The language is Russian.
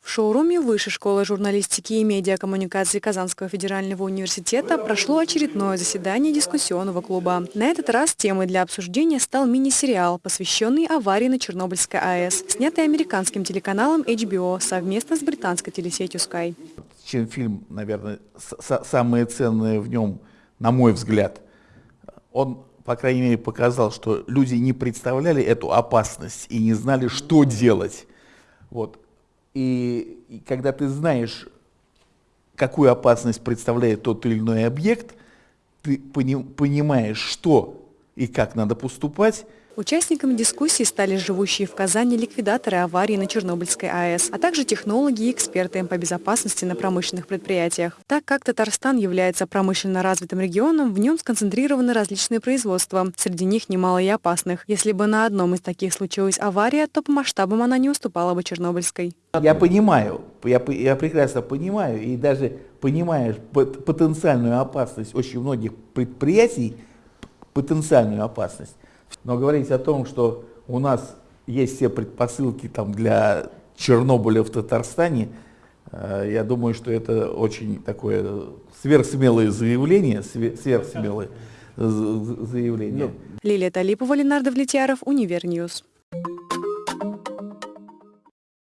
В шоуруме Высшей школы журналистики и медиакоммуникации Казанского федерального университета прошло очередное заседание дискуссионного клуба. На этот раз темой для обсуждения стал мини-сериал, посвященный аварии на Чернобыльской АЭС, снятый американским телеканалом HBO совместно с британской телесетью Sky. Чем фильм, наверное, самое ценное в нем, на мой взгляд, он по крайней мере, показал, что люди не представляли эту опасность и не знали, что делать. Вот. И, и когда ты знаешь, какую опасность представляет тот или иной объект, ты пони, понимаешь, что и как надо поступать, Участниками дискуссии стали живущие в Казани ликвидаторы аварии на Чернобыльской АЭС, а также технологи и эксперты по безопасности на промышленных предприятиях. Так как Татарстан является промышленно развитым регионом, в нем сконцентрированы различные производства, среди них немало и опасных. Если бы на одном из таких случилась авария, то по масштабам она не уступала бы Чернобыльской. Я понимаю, я, я прекрасно понимаю, и даже понимаешь потенциальную опасность очень многих предприятий, потенциальную опасность, но говорить о том, что у нас есть все предпосылки там, для Чернобыля в Татарстане, э, я думаю, что это очень такое сверхсмелое заявление, сверхсмелое заявление. Лилия Талипова, Ленар Давлетьяров, Univer News.